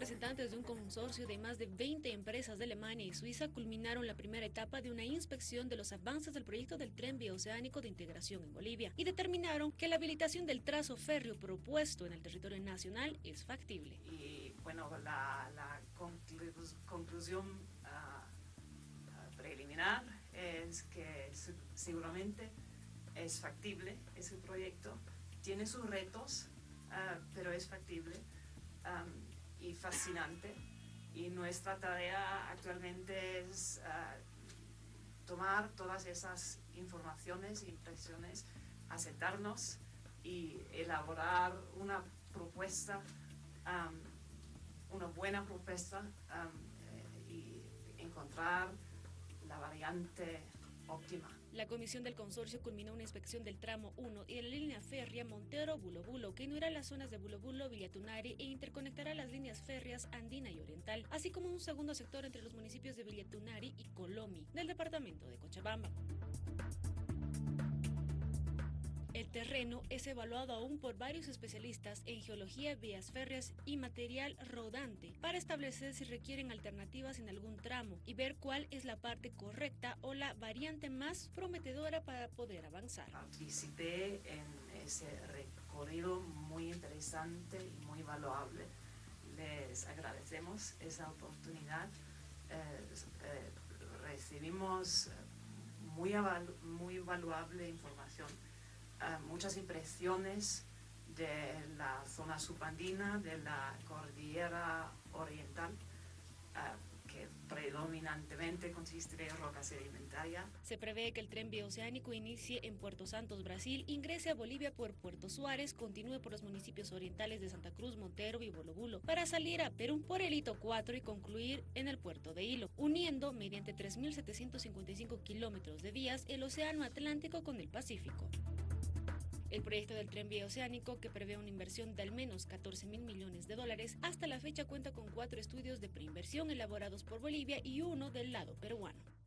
representantes de un consorcio de más de 20 empresas de Alemania y Suiza culminaron la primera etapa de una inspección de los avances del proyecto del tren bioceánico de integración en Bolivia y determinaron que la habilitación del trazo férreo propuesto en el territorio nacional es factible. Y bueno, la, conclusión ah, ah, preliminar es que seguramente es factible ese proyecto, tiene sus retos, ah, pero es factible y fascinante. Y nuestra tarea actualmente es ah, tomar todas esas informaciones e impresiones, aceptarnos y elaborar una propuesta, una buena propuesta eh, y encontrar la variante la comisión del consorcio culminó una inspección del tramo 1 y de la línea férrea Montero-Bulo que unirá las zonas de Bulo Villatunari e interconectará las líneas férreas andina y oriental, así como un segundo sector entre los municipios de Villatunari y Colomi, del departamento de Cochabamba. El terreno es evaluado aún por varios especialistas en geología, vías férreas y material rodante para establecer si requieren alternativas en algún tramo y ver cuál es la parte correcta o la variante más prometedora para poder avanzar. Participé en ese recorrido muy interesante y muy valuable. Les agradecemos esa oportunidad. Eh, eh, recibimos muy, muy valuable información muchas impresiones de la zona subandina, de la cordillera oriental, que predominantemente consiste de roca sedimentaria. Se prevé que el tren bioceánico inicie en Puerto Santos, Brasil, ingrese a Bolivia por Puerto Suárez, continúe por los municipios orientales de Santa Cruz, Montero y Bolo para salir a Perú por el Hito 4 y concluir en el puerto de Hilo, uniendo mediante 3.755 kilómetros de vías el Océano Atlántico con el Pacífico. El proyecto del tren bioceánico, que prevé una inversión de al menos 14 mil millones de dólares, hasta la fecha cuenta con cuatro estudios de preinversión elaborados por Bolivia y uno del lado peruano.